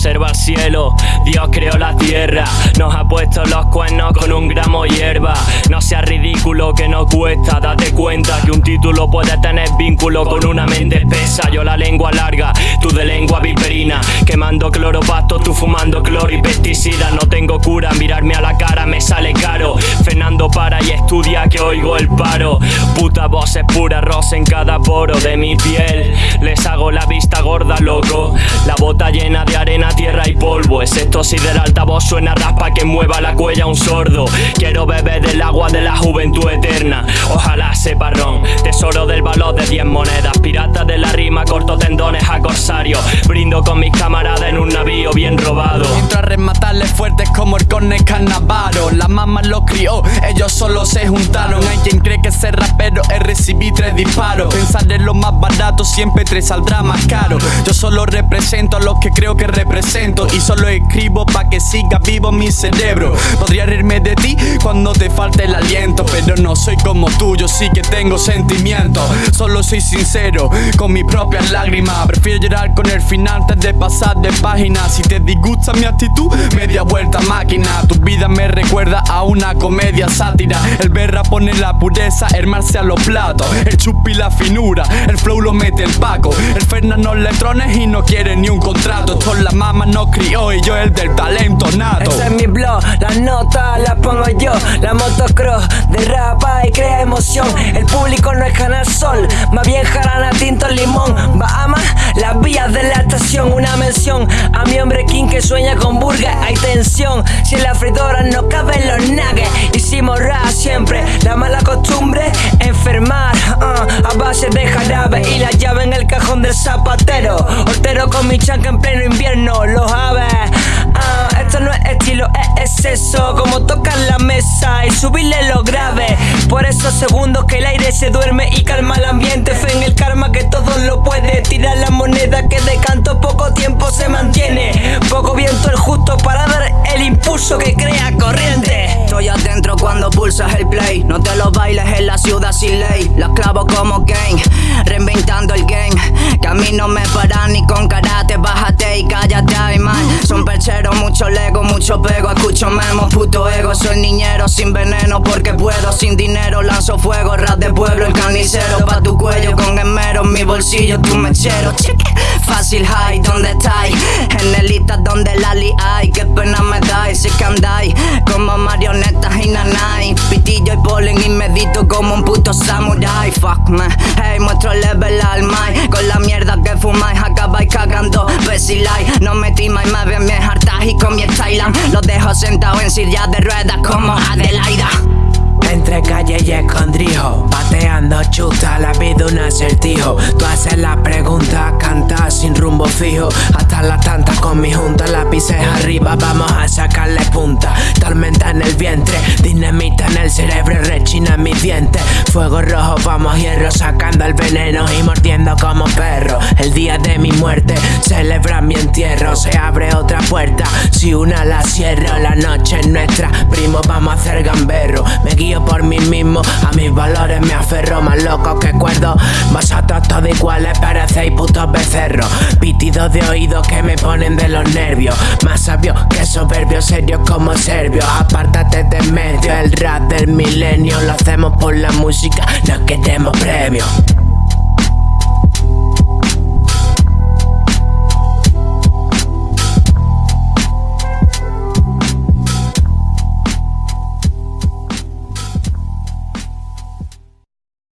observa el cielo, Dios creó la tierra, nos ha puesto los cuernos con un gramo hierba. No sea ridículo que no cuesta, date cuenta que un título puede tener vínculo con una mente espesa. Yo la lengua larga, tú de lengua viperina, quemando cloropasto, tú fumando cloro y pesticida. No tengo cura, mirarme a la cara me sale caro. Fernando para y estudia que oigo el paro. Puta voz es pura rosa en cada poro de mi piel. Les hago la vista gorda, loco. La bota llena de arena tierra y polvo. Es esto si del altavoz suena raspa que mueva la cuella un sordo. Quiero beber del agua de la juventud eterna. Ojalá sepa ron, tesoro del valor de 10 monedas. Pirata de la rima, corto tendones a corsario. Brindo con mis camaradas en un navío bien robado Rematarles fuertes como el corne carnavaro La mamá los crió, ellos solo se juntaron. Hay quien cree que ser rapero es recibir tres disparos. Pensar en lo más barato siempre te saldrá más caro. Yo solo represento a los que creo que represento y solo escribo pa' siga vivo mi cerebro. Podría reírme de ti cuando te falte el aliento Pero no soy como tú, yo sí que tengo sentimientos Solo soy sincero con mis propias lágrimas Prefiero llorar con el final antes de pasar de página. Si te disgusta mi actitud, media vuelta máquina. Tu vida me recuerda a una comedia sátira. El berra pone la pureza, el marce a los platos El chupi la finura, el flow lo mete el paco. El Fernando letrones y no quiere ni un contrato. La mamá no crió y yo el del talento Ese es mi blog, las notas las pongo yo. La motocross derrapa y crea emoción. El público no es canal sol, más bien jarana, tinto, limón. Bahamas, las vías de la estación Una mención. A mi hombre king que sueña con burger Hay tensión, si en la fridora no caben los nuggets Hicimos rap siempre, la mala costumbre Enfermar, uh, a base de jarabe Y la llave en el cajón del zapatero. Hortero con mi chanca en pleno subirle lo grave. Por esos segundos que el aire se duerme y calma el ambiente. Fe en el karma que todo lo puede. Tirar la moneda que de canto poco tiempo se mantiene. Poco viento el justo para dar el impulso que crea corriente. Estoy adentro cuando pulsas el play. No te lo bailes en la ciudad sin ley. La clavo como Kane Reinventando el game. Que a mí no me paran ni con karate Mucho lego, mucho pego Escucho memo, puto ego Soy niñero sin veneno porque puedo Sin dinero lanzo fuego, rap de pueblo El carnicero pa' tu cuello con esmero Mi bolsillo, tu mechero Cheque, fácil high, ¿dónde estáis? En el donde la li hay Qué pena me dais, si que andáis Como marionetas y nanay Pitillo y polen y medito como un puto samurai Fuck me, hey, muestro level al mai Con la mierda que fumáis acabáis cagando Besilai, no me timáis, me ven mi y con mi Thailand Los dejo sentado en silla de ruedas como Adelaida. Entre calle y escondrijo Pateando chuta, la vida un acertijo. Tú haces la pregunta, cantas sin rumbo fijo. Hasta las tantas con mi junta Lápices arriba, vamos a sacarle punta. Tormenta en el vientre, dinamita en el cerebro Rechina en mis dientes Fuego rojo, vamos hierro Sacando el veneno y mordiendo como perro muerte, celebra mi entierro Se abre otra puerta, si una la cierro La noche es nuestra, primo vamos a hacer gamberro. Me guío por mí mismo A mis valores me aferro. Más loco que cuerdo Vosotros todos iguales parecéis putos becerros. Pitidos de oídos que me ponen de los nervios. Más sabio que soberbio, serio como serbio. Apártate de medio, el rap del milenio. Lo hacemos por la música, no queremos premios